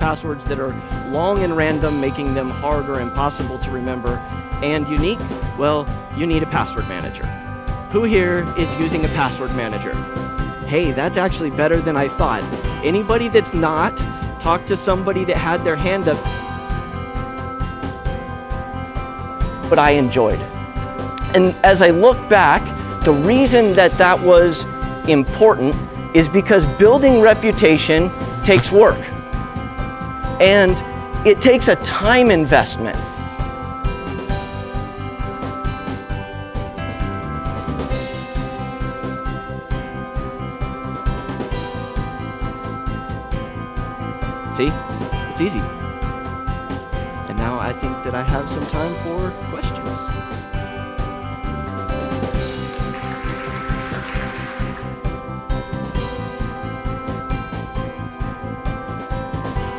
passwords that are long and random, making them hard or impossible to remember, and unique, well, you need a password manager. Who here is using a password manager? Hey, that's actually better than I thought. Anybody that's not, talk to somebody that had their hand up. But I enjoyed. And as I look back, the reason that that was important is because building reputation takes work. And it takes a time investment. See, it's easy. And now I think that I have some time for questions.